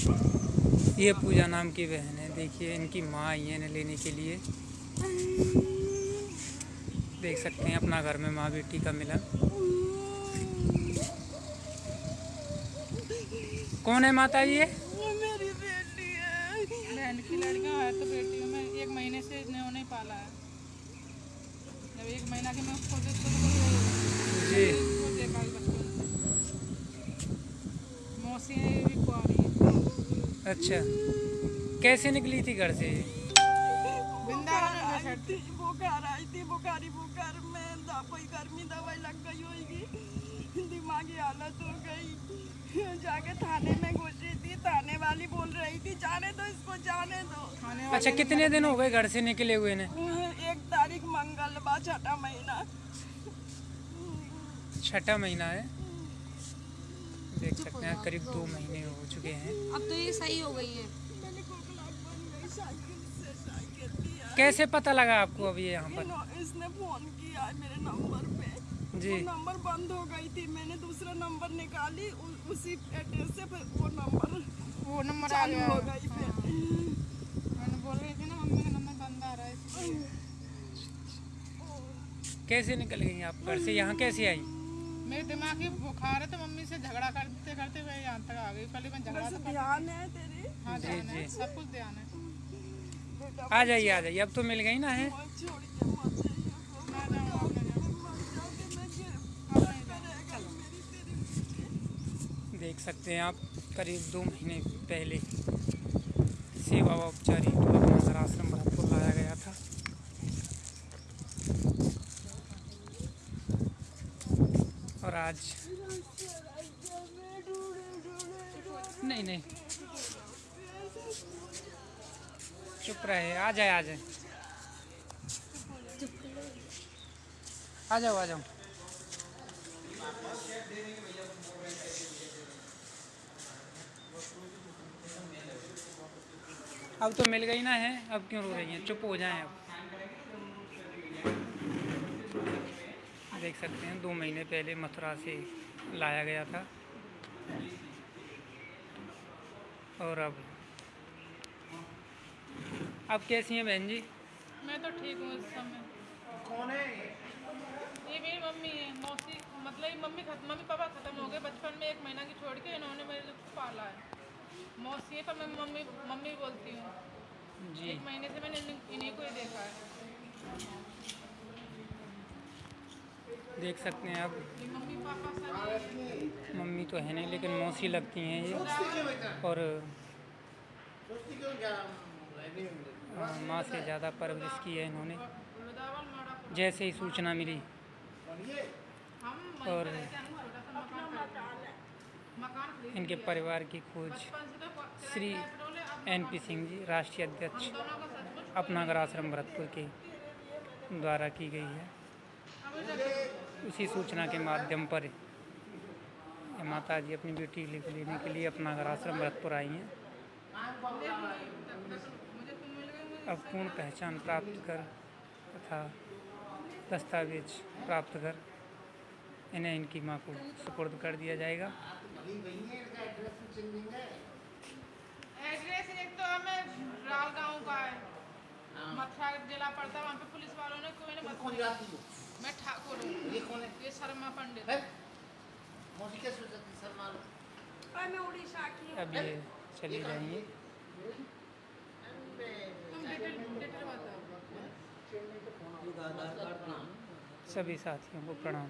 ये पूजा नाम की बहन है देखिए इनकी माँ आई है इन्हें लेने के लिए। देख सकते हैं अपना घर में माँ बेटी का मिलन। कौन है माता जी ये मेरी बेटी है। बहन की लड़कियाँ है तो बेटियों में एक महीने से इन्होंने पाला है। जब एक महीना की मैं उसको देखो तो जी। देखा बचपन मौसी है अच्छा। कैसे निकली थी घर से? वृंदावन में आई बैठ थी बुखार आई थी बुखारी बुखार। में कोई गर्मी दवाई लग गई होगी। दिमागी हालत हो गई। जाके थाने में घुसी थी थाने वाली बोल रही थी जाने दो इसको जाने दो। अच्छा कितने दिन हो गए घर से निकले हुए ने? एक तारीख मंगलवार छठा महीना। छठा महीना है? देख सकते हैं करीब दो महीने हो चुके हैं। अब तो ये सही हो गई है। कैसे पता लगा आपको अभी यहाँ पर? इसने फ़ोन किया है मेरे नंबर पे। जी। वो नंबर बंद हो गई थी। मैंने दूसरा नंबर निकाली उ, उसी एड्रेस से फिर वो नंबर वो नंबर आ गया। हो गई फिर। मैंने बोल रही थी ना मम्मी का नंबर बंद आ रहा है कैसे निकल गई आप घर से? यहाँ कैसे आई? मेरे दिमाग की बुखार है तो मम्मी से झगड़ा करते करते मैं यहाँ तक आ गई। पहले मैं झगड़ा तो ध्यान है तेरी। हाँ ध्यान है सब कुछ ध्यान है। आ जाइए आ जाइए। अब तो मिल गई ना है? देख सकते हैं आप करीब दो महीने पहले सेवा व उपचारी को अपना आश्रम भरतपुर लाया गया था और आज। नहीं नहीं। चुप रहे, आ जाए आ जाए। आ जाओ आ जाओ। अब तो मिल गई ना है, अब क्यों रो रही हैं? चुप हो जाएँ अब। देख सकते हैं दो महीने पहले मथुरा से लाया गया था। और अब? अब कैसी हैं बहन जी? मैं तो ठीक हूँ इस समय। कौन है? ये मेरी मम्मी है मौसी। मतलब ये मम्मी खत्म मम्मी पापा खत्म हो गए बचपन में एक महीना की छोड़ के इन्होंने मेरे को पाला है। मौसी है पर मैं मम्मी मम्मी बोलती हूँ। जी। एक महीने से मैंने इन्हीं इन्हीं को ही देखा है। देख सकते हैं ये मम्मी तो है नहीं लेकिन मौसी लगती हैं ये। और अ, माँ से ज़्यादा परवरिश की है इन्होंने। जैसे ही सूचना मिली। और हैं इनके परिवार की खोज। श्री एन पी सिंह जी राष्ट्रीय अध्यक्ष अपनागर आश्रम भरतपुर के द्वारा की गई है। उसी सूचना के माध्यम पर माता जी अपनी बेटी को लेने के लिए अपनागर आश्रम भरतपुर आई हैं। मुझे तुम मिल गए मुझे अब पूर्ण पहचान प्राप्त कर तथा दस्तावेज़ प्राप्त कर इन्हें इनकी माँ को सुपुर्द कर दिया जाएगा। अभी वही है इनका एड्रेस है एक तो हमें राल गाँव का है। मथुरा जिला पड़ता है वहाँ पे पुलिस वालों ने कोई ने हो मैं ठाकुर हूँ। ये कौन है? ये शर्मा पंडित। है? मौसी क्या सोचती शर्मा। और मैं उड़ीसा की अब ये चली जाएँगी। तुम डिटेल डिटेल बताओ। सभी साथियों को प्रणाम।